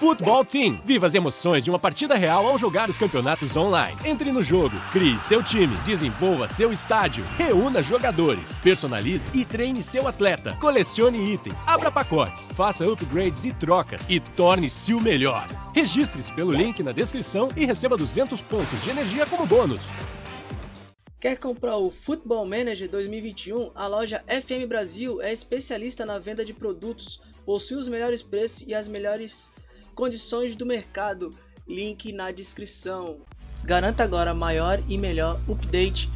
Futebol Team. Viva as emoções de uma partida real ao jogar os campeonatos online. Entre no jogo, crie seu time, desenvolva seu estádio, reúna jogadores, personalize e treine seu atleta, colecione itens, abra pacotes, faça upgrades e trocas e torne-se o melhor. Registre-se pelo link na descrição e receba 200 pontos de energia como bônus. Quer comprar o Football Manager 2021? A loja FM Brasil é especialista na venda de produtos, possui os melhores preços e as melhores condições do mercado, link na descrição. Garanta agora maior e melhor update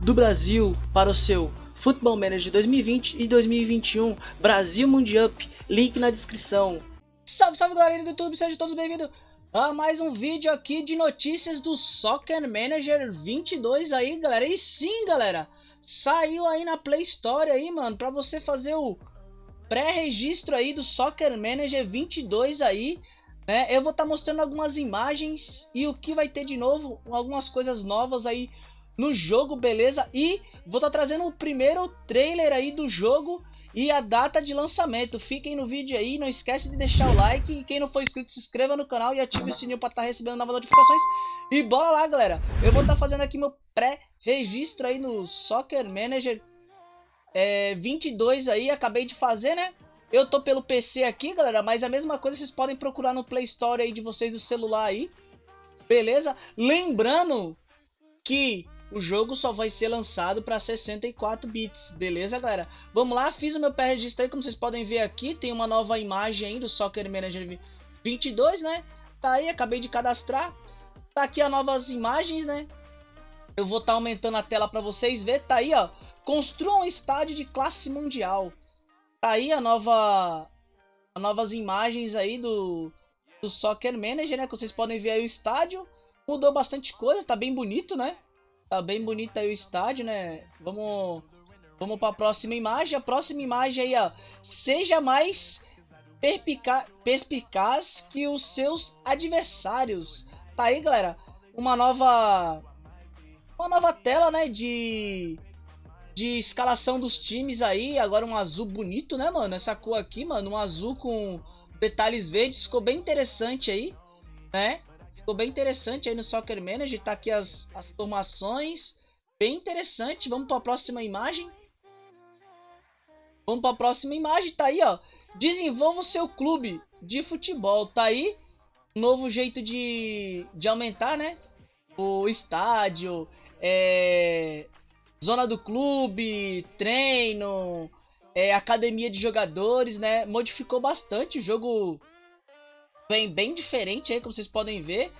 do Brasil para o seu Football Manager 2020 e 2021 Brasil Mundial, link na descrição. Salve, salve galera do YouTube, sejam todos bem-vindos a mais um vídeo aqui de notícias do Soccer Manager 22 aí, galera. E sim, galera, saiu aí na Play Store aí, mano, pra você fazer o pré-registro aí do Soccer Manager 22 aí. Né? Eu vou estar tá mostrando algumas imagens e o que vai ter de novo, algumas coisas novas aí no jogo, beleza? E vou estar tá trazendo o primeiro trailer aí do jogo e a data de lançamento. Fiquem no vídeo aí, não esquece de deixar o like e quem não for inscrito se inscreva no canal e ative o sininho para estar tá recebendo novas notificações. E bora lá, galera. Eu vou estar tá fazendo aqui meu pré-registro aí no Soccer Manager é, 22 aí, acabei de fazer, né? Eu tô pelo PC aqui, galera, mas a mesma coisa vocês podem procurar no Play Store aí de vocês do celular aí. Beleza? Lembrando que o jogo só vai ser lançado para 64 bits, beleza, galera? Vamos lá, fiz o meu pré-registro aí, como vocês podem ver aqui, tem uma nova imagem aí do Soccer Manager 22, né? Tá aí, acabei de cadastrar. Tá aqui as novas imagens, né? Eu vou estar tá aumentando a tela para vocês ver. Tá aí, ó. Construa um estádio de classe mundial. Tá aí a nova... As novas imagens aí do, do Soccer Manager, né? Que vocês podem ver aí o estádio. Mudou bastante coisa, tá bem bonito, né? Tá bem bonito aí o estádio, né? Vamos, vamos para a próxima imagem. A próxima imagem aí, ó. Seja mais perspicaz que os seus adversários. Tá aí, galera. Uma nova... Uma nova tela, né? De... De escalação dos times aí. Agora um azul bonito, né, mano? Essa cor aqui, mano. Um azul com detalhes verdes. Ficou bem interessante aí, né? Ficou bem interessante aí no Soccer Manager. Tá aqui as, as formações. Bem interessante. Vamos para a próxima imagem. Vamos para a próxima imagem. Tá aí, ó. Desenvolva o seu clube de futebol. Tá aí. Novo jeito de, de aumentar, né? O estádio. É, zona do clube. Treino. É, academia de jogadores, né? Modificou bastante o jogo vem bem diferente aí, como vocês podem ver.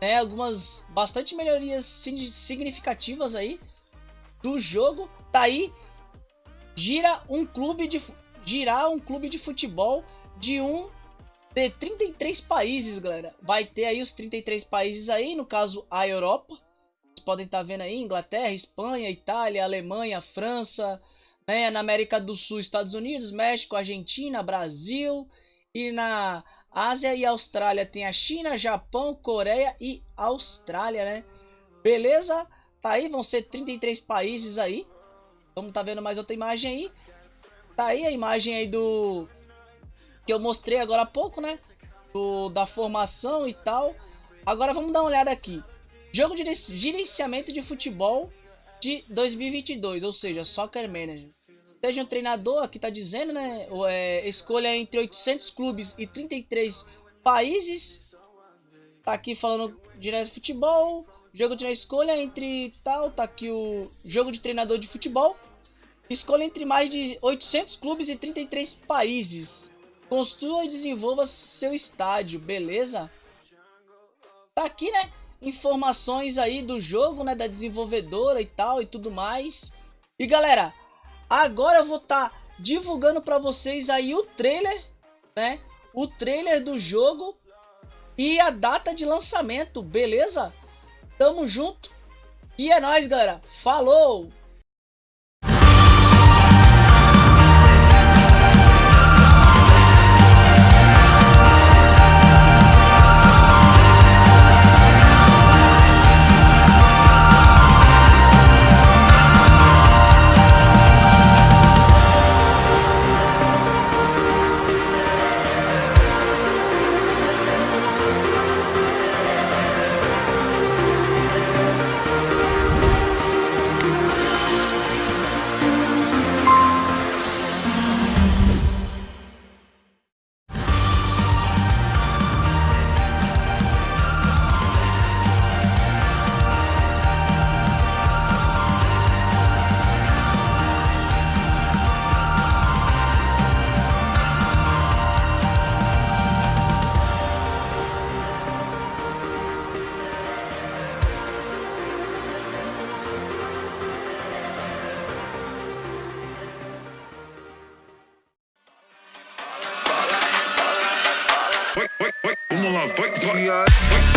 Né? Algumas bastante melhorias significativas aí do jogo. Tá aí, gira um clube de girar um clube de futebol de um de 33 países, galera. Vai ter aí os 33 países aí, no caso a Europa. Vocês podem estar tá vendo aí Inglaterra, Espanha, Itália, Alemanha, França, né? Na América do Sul, Estados Unidos, México, Argentina, Brasil e na Ásia e Austrália tem a China, Japão, Coreia e Austrália, né? Beleza? Tá aí, vão ser 33 países aí. Vamos tá vendo mais outra imagem aí. Tá aí a imagem aí do... Que eu mostrei agora há pouco, né? Do, da formação e tal. Agora vamos dar uma olhada aqui. Jogo de gerenciamento de futebol de 2022, ou seja, Soccer Manager seja um treinador, aqui tá dizendo, né? É, escolha entre 800 clubes e 33 países. Tá aqui falando direto de futebol. Jogo de escolha entre tal. Tá aqui o jogo de treinador de futebol. Escolha entre mais de 800 clubes e 33 países. Construa e desenvolva seu estádio, beleza? Tá aqui, né? Informações aí do jogo, né? Da desenvolvedora e tal e tudo mais. E galera, Agora eu vou estar tá divulgando para vocês aí o trailer, né? O trailer do jogo e a data de lançamento, beleza? Tamo junto. E é nóis, galera. Falou! motherfucker. Yeah.